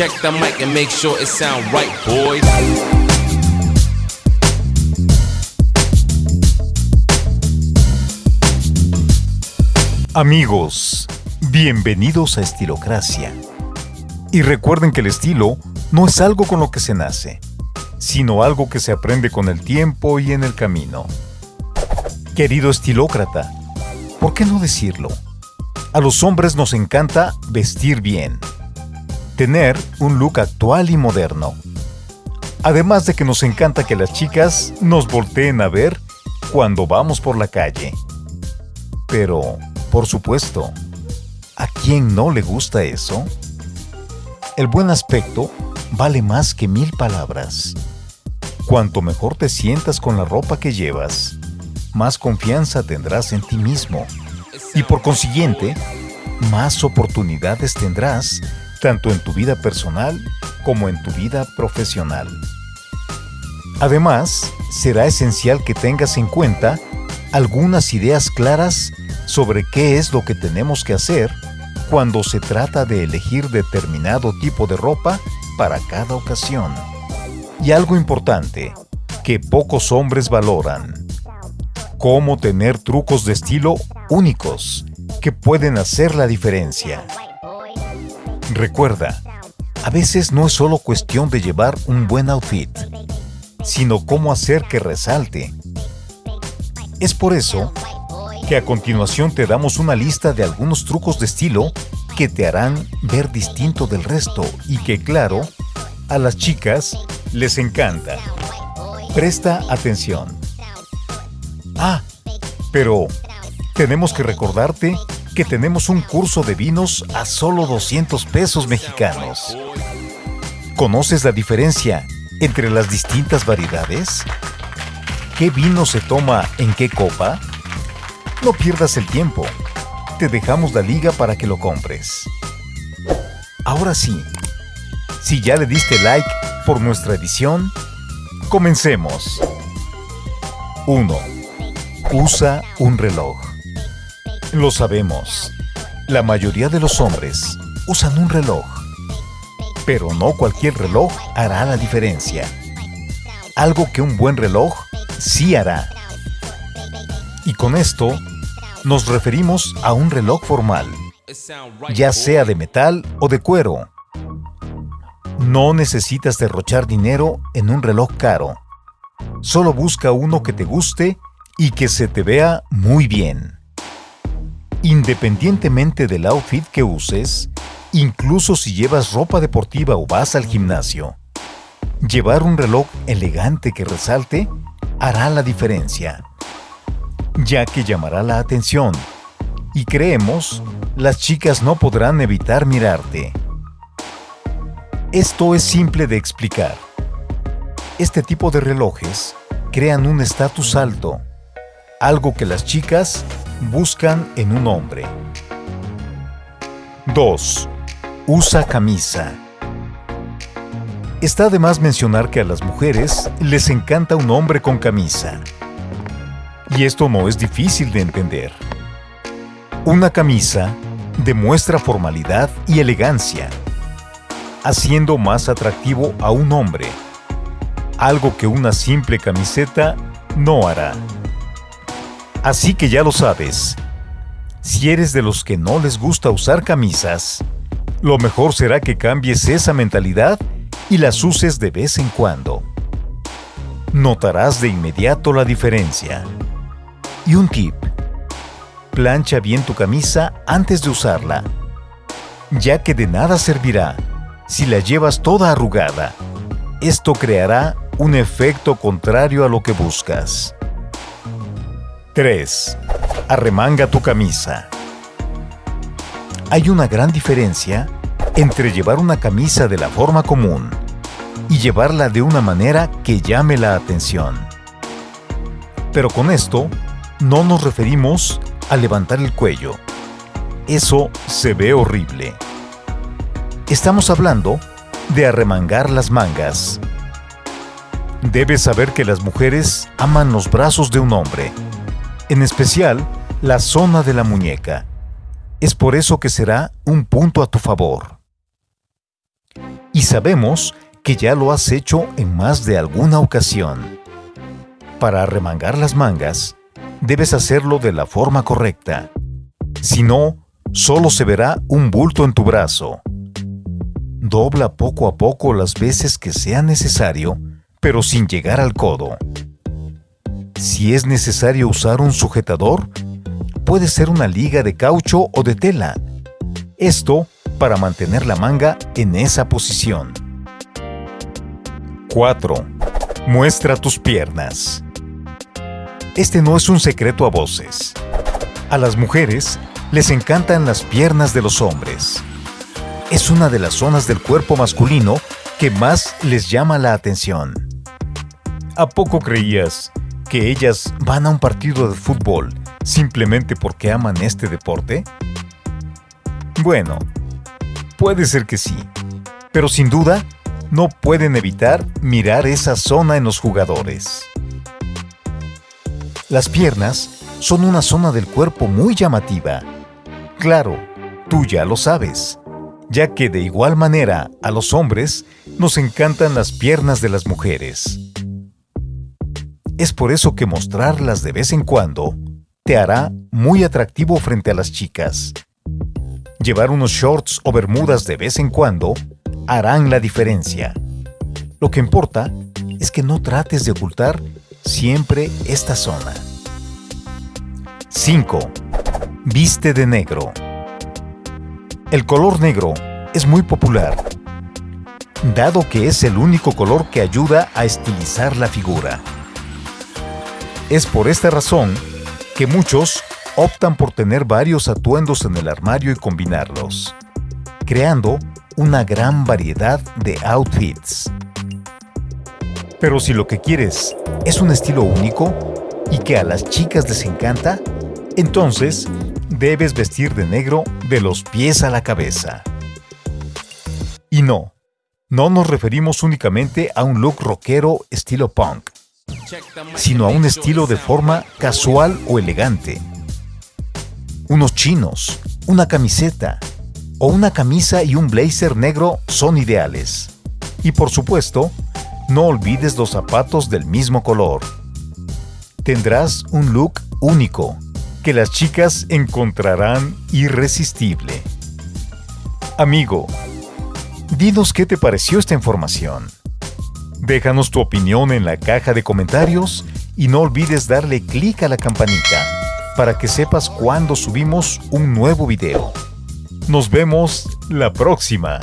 Check the mic and make sure it sound right, boys. Amigos, bienvenidos a Estilocracia. Y recuerden que el estilo no es algo con lo que se nace, sino algo que se aprende con el tiempo y en el camino. Querido estilócrata, ¿por qué no decirlo? A los hombres nos encanta vestir bien, tener un look actual y moderno. Además de que nos encanta que las chicas nos volteen a ver cuando vamos por la calle. Pero, por supuesto, ¿a quién no le gusta eso? El buen aspecto vale más que mil palabras. Cuanto mejor te sientas con la ropa que llevas, más confianza tendrás en ti mismo y por consiguiente, más oportunidades tendrás tanto en tu vida personal como en tu vida profesional. Además, será esencial que tengas en cuenta algunas ideas claras sobre qué es lo que tenemos que hacer cuando se trata de elegir determinado tipo de ropa para cada ocasión. Y algo importante, que pocos hombres valoran. Cómo tener trucos de estilo únicos que pueden hacer la diferencia. Recuerda, a veces no es solo cuestión de llevar un buen outfit, sino cómo hacer que resalte. Es por eso que a continuación te damos una lista de algunos trucos de estilo que te harán ver distinto del resto y que, claro, a las chicas les encanta. Presta atención. Ah, pero tenemos que recordarte que tenemos un curso de vinos a solo 200 pesos mexicanos. ¿Conoces la diferencia entre las distintas variedades? ¿Qué vino se toma en qué copa? No pierdas el tiempo. Te dejamos la liga para que lo compres. Ahora sí, si ya le diste like por nuestra edición, comencemos. 1. Usa un reloj. Lo sabemos. La mayoría de los hombres usan un reloj. Pero no cualquier reloj hará la diferencia. Algo que un buen reloj sí hará. Y con esto nos referimos a un reloj formal, ya sea de metal o de cuero. No necesitas derrochar dinero en un reloj caro. Solo busca uno que te guste y que se te vea muy bien. Independientemente del outfit que uses, incluso si llevas ropa deportiva o vas al gimnasio, llevar un reloj elegante que resalte hará la diferencia ya que llamará la atención. Y creemos, las chicas no podrán evitar mirarte. Esto es simple de explicar. Este tipo de relojes crean un estatus alto, algo que las chicas buscan en un hombre. 2. Usa camisa. Está de más mencionar que a las mujeres les encanta un hombre con camisa. Y esto no es difícil de entender. Una camisa demuestra formalidad y elegancia, haciendo más atractivo a un hombre, algo que una simple camiseta no hará. Así que ya lo sabes, si eres de los que no les gusta usar camisas, lo mejor será que cambies esa mentalidad y las uses de vez en cuando. Notarás de inmediato la diferencia. Y un tip. Plancha bien tu camisa antes de usarla, ya que de nada servirá si la llevas toda arrugada. Esto creará un efecto contrario a lo que buscas. 3. Arremanga tu camisa. Hay una gran diferencia entre llevar una camisa de la forma común y llevarla de una manera que llame la atención. Pero con esto no nos referimos a levantar el cuello. Eso se ve horrible. Estamos hablando de arremangar las mangas. Debes saber que las mujeres aman los brazos de un hombre, en especial la zona de la muñeca. Es por eso que será un punto a tu favor. Y sabemos que ya lo has hecho en más de alguna ocasión. Para remangar las mangas, debes hacerlo de la forma correcta. Si no, solo se verá un bulto en tu brazo. Dobla poco a poco las veces que sea necesario, pero sin llegar al codo. Si es necesario usar un sujetador, puede ser una liga de caucho o de tela. Esto para mantener la manga en esa posición. 4. Muestra tus piernas. Este no es un secreto a voces. A las mujeres les encantan las piernas de los hombres. Es una de las zonas del cuerpo masculino que más les llama la atención. ¿A poco creías que ellas van a un partido de fútbol simplemente porque aman este deporte? Bueno, puede ser que sí, pero sin duda no pueden evitar mirar esa zona en los jugadores. Las piernas son una zona del cuerpo muy llamativa. Claro, tú ya lo sabes, ya que de igual manera a los hombres nos encantan las piernas de las mujeres. Es por eso que mostrarlas de vez en cuando te hará muy atractivo frente a las chicas. Llevar unos shorts o bermudas de vez en cuando harán la diferencia. Lo que importa es que no trates de ocultar siempre esta zona. 5. Viste de negro. El color negro es muy popular, dado que es el único color que ayuda a estilizar la figura. Es por esta razón que muchos optan por tener varios atuendos en el armario y combinarlos, creando una gran variedad de outfits. Pero si lo que quieres es un estilo único y que a las chicas les encanta, entonces debes vestir de negro de los pies a la cabeza. Y no, no nos referimos únicamente a un look rockero estilo punk sino a un estilo de forma casual o elegante. Unos chinos, una camiseta o una camisa y un blazer negro son ideales. Y por supuesto, no olvides los zapatos del mismo color. Tendrás un look único que las chicas encontrarán irresistible. Amigo, dinos qué te pareció esta información. Déjanos tu opinión en la caja de comentarios y no olvides darle clic a la campanita para que sepas cuando subimos un nuevo video. Nos vemos la próxima.